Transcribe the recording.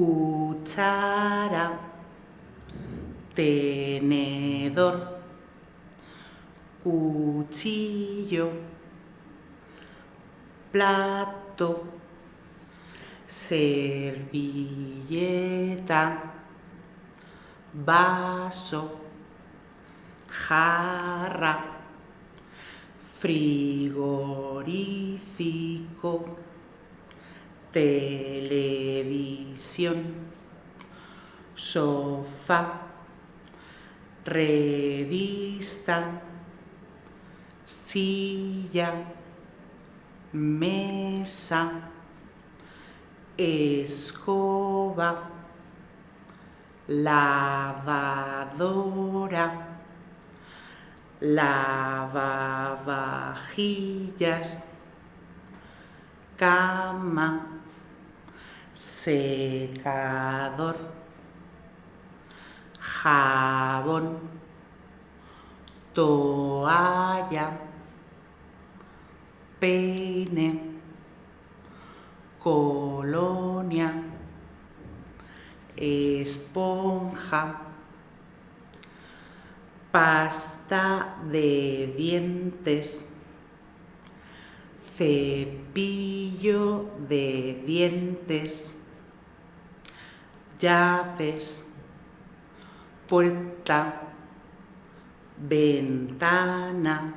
cuchara, tenedor, cuchillo, plato, servilleta, vaso, jarra, frigorífico, televisión, sofá, revista, silla, mesa, escoba, lavadora, lavavajillas, cama, secador, jabón, toalla, peine, colonia, esponja, pasta de dientes, cepillo de dientes, llaves, puerta, ventana.